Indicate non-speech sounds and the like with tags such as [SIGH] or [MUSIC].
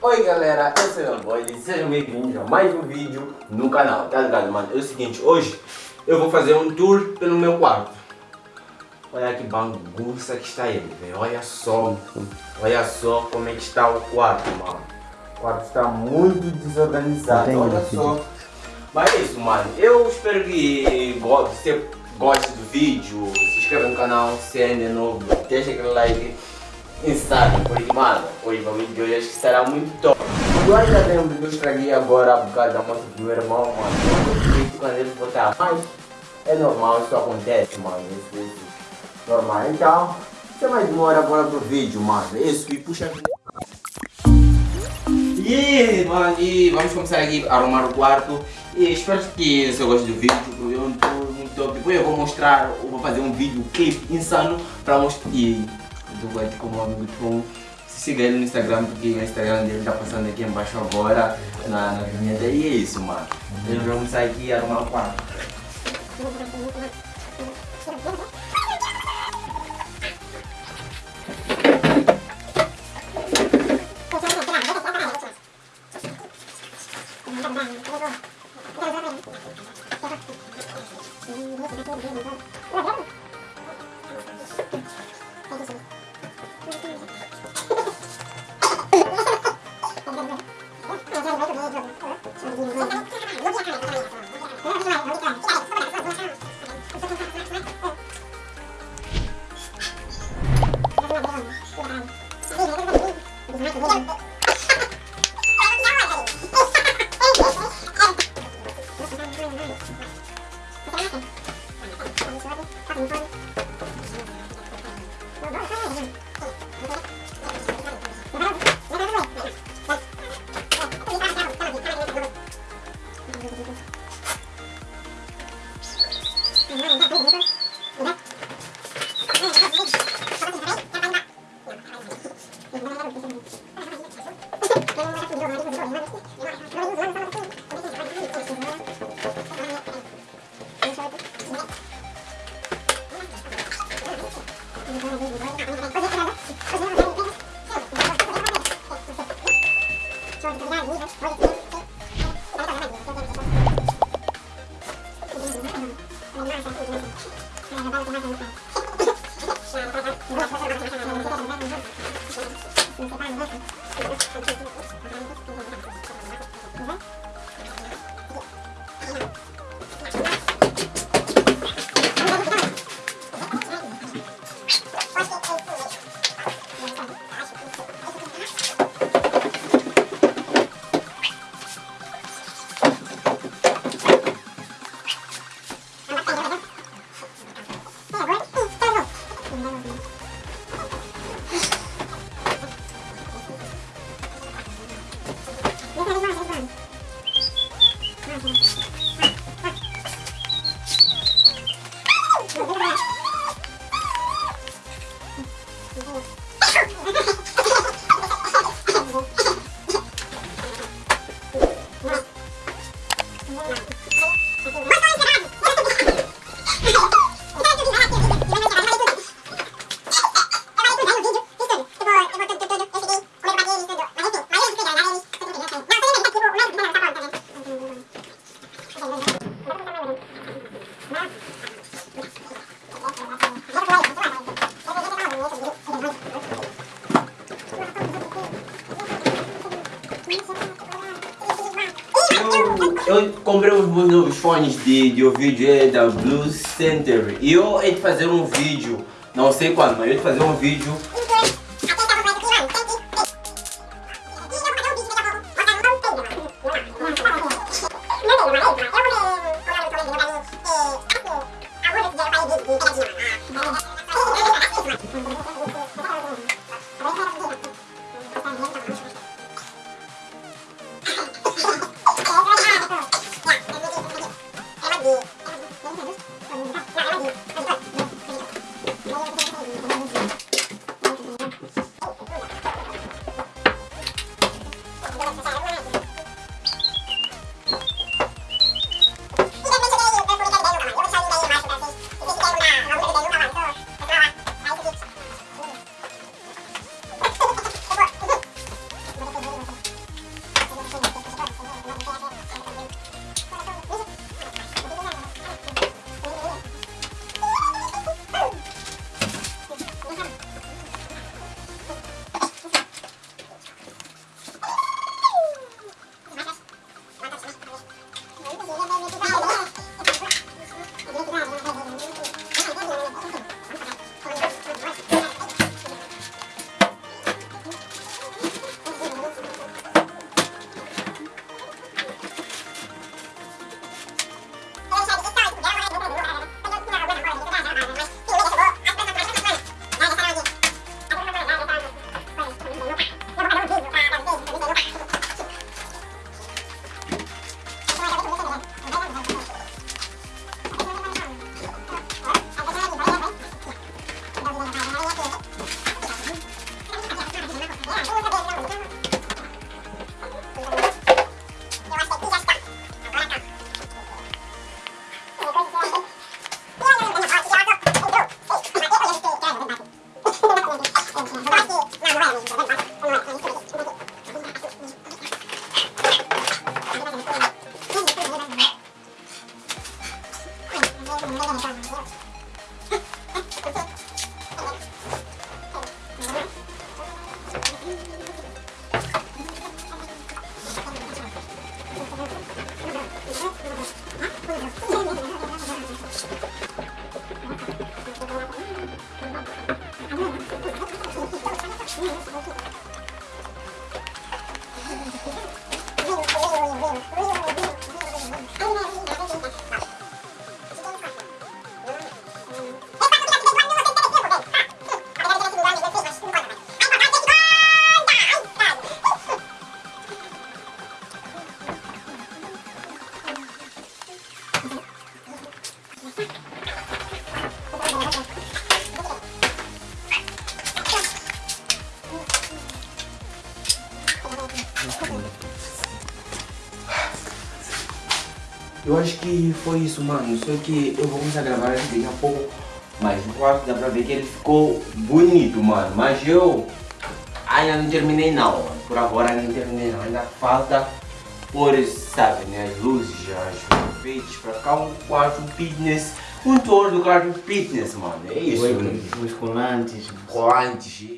Oi galera, eu sou o Boy e sejam bem-vindos a mais um vídeo no canal, tá ligado mano? É o seguinte, hoje eu vou fazer um tour pelo meu quarto Olha que bagunça que está ele, velho, olha só Olha só como é que está o quarto, mano O quarto está muito desorganizado, olha só Mas é isso, mano, eu espero que você goste do vídeo Se inscreva no canal, se ainda é novo, deixa aquele like insano, porque mano, hoje o vídeo de hoje acho que estará muito top. Eu ainda lembro que eu estraguei agora a bocada da moto do meu irmão, mano. Eu acredito quando ele botar, mas é normal, isso acontece, mano. Isso, isso. Normal. Então, sem mais demora agora pro vídeo, mano. Isso, e puxa e, mano, e vamos começar aqui a arrumar o quarto E espero que você goste do vídeo, porque eu não estou muito top Depois eu vou mostrar, eu vou fazer um vídeo clipe insano para mostrar do White como amigo Tom. Se siga ele no Instagram, porque o Instagram dele tá passando aqui embaixo agora na, na vinheta. E é isso, mano. Então vamos sair aqui e arrumar o quarto. Eu comprei os novos fones de, de é da Blue Center e eu hei de fazer um vídeo, não sei quando, mas eu hei de fazer um vídeo う [LAUGHS] ん Eu acho que foi isso, mano. Só que eu vou começar a gravar daqui a pouco. Mas no quarto dá pra ver que ele ficou bonito, mano. Mas eu ainda não terminei não, mano. Por agora ainda não terminei não. Ainda falta por, sabe, né? As luzes, as enfeites pra cá. Um quarto fitness. Um tour do quarto fitness, mano. É isso. Os colantes. Colantes.